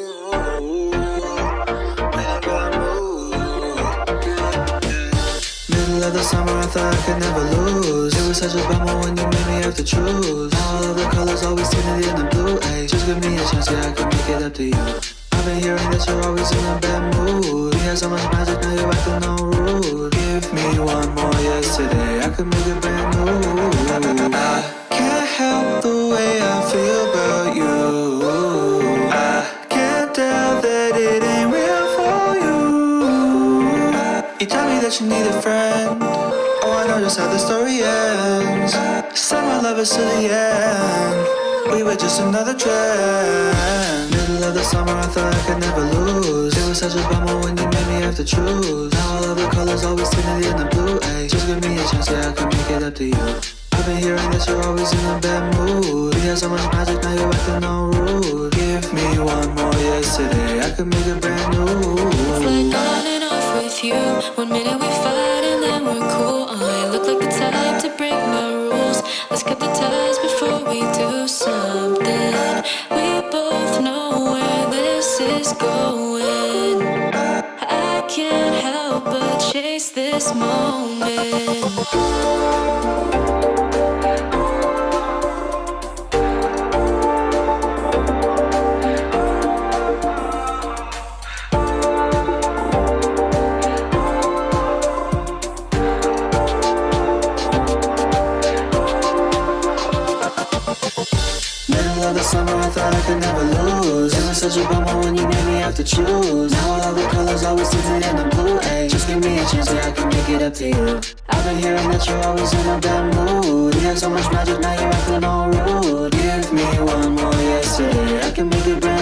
Middle of the summer, I thought I could never lose. It was such a bummer when you made me have to choose. Now all of the colors always tinted in the blue. Ay, just give me a chance, yeah, I could make it up to you. I've been hearing that you're always in a bad mood. We had so much magic, now you're acting all rude. Give me one more yesterday, I could make it brand new. I can't help the way I feel that you need a friend. Oh, I know just how the story ends. Summer lovers to the end. We were just another trend. Middle of the summer, I thought I could never lose. It was such a bummer when you made me have to choose. Now all of the colors always tinted in the blue. Ay, just give me a chance, yeah, I could make it up to you. I've been hearing that you're always in a bad mood. We had so much magic, now you're acting all rude. Give me one more yesterday, I could make a brand new. Do something. We both know where this is going. I can't help but chase this moment. Of the summer, I thought I could never lose. It was such a bummer when you made me have to choose. Now all the colors always tinted in the blue. Ay, just give me a chance, yeah, I can make it up to you. I've been hearing that you're always in a bad mood. You have so much magic, now you're acting all rude. Give me one more yesterday, I can make it brand